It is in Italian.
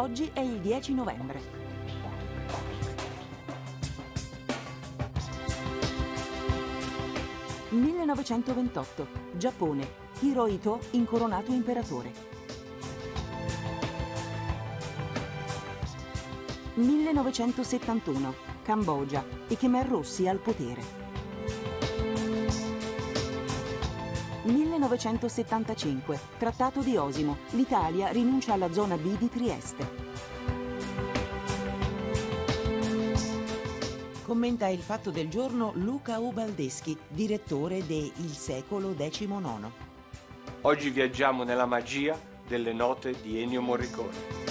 Oggi è il 10 novembre. «1928. Giappone. Hirohito incoronato imperatore. 1971. Cambogia. I Khmer Rossi al potere. 1975, Trattato di Osimo, l'Italia rinuncia alla zona B di Trieste. Commenta il fatto del giorno Luca Ubaldeschi, direttore de Il secolo XIX. Oggi viaggiamo nella magia delle note di Ennio Morricone.